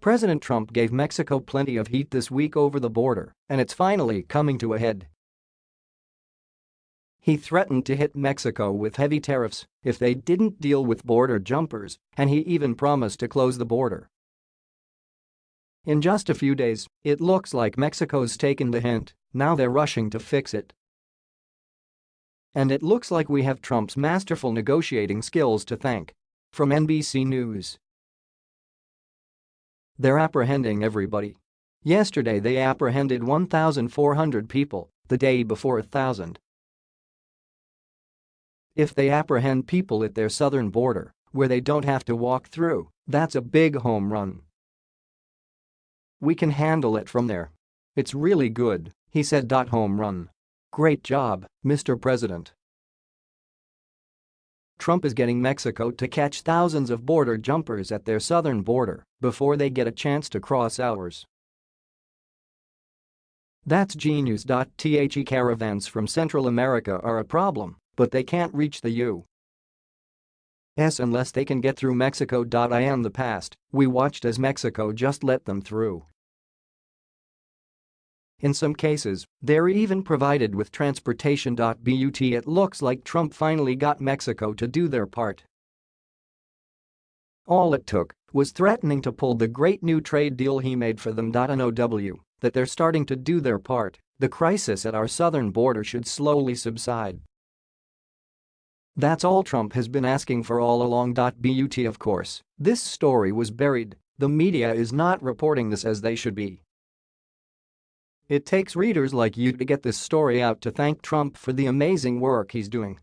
President Trump gave Mexico plenty of heat this week over the border, and it's finally coming to a head. He threatened to hit Mexico with heavy tariffs if they didn't deal with border jumpers, and he even promised to close the border. In just a few days, it looks like Mexico's taken the hint, now they're rushing to fix it. And it looks like we have Trump's masterful negotiating skills to thank. From NBC News. They're apprehending everybody. Yesterday they apprehended 1,400 people, the day before a thousand. If they apprehend people at their southern border, where they don't have to walk through, that's a big home run. We can handle it from there. It's really good, he said. Home run. Great job, Mr. President. Trump is getting Mexico to catch thousands of border jumpers at their southern border before they get a chance to cross ours. That's genius. The caravans from Central America are a problem, but they can't reach the U.S. unless they can get through Mexico. I the past, we watched as Mexico just let them through. In some cases, they're even provided with transportation. But it looks like Trump finally got Mexico to do their part. All it took was threatening to pull the great new trade deal he made for them. NOW that they're starting to do their part, the crisis at our southern border should slowly subside. That's all Trump has been asking for all along. But of course, this story was buried, the media is not reporting this as they should be. It takes readers like you to get this story out to thank Trump for the amazing work he's doing.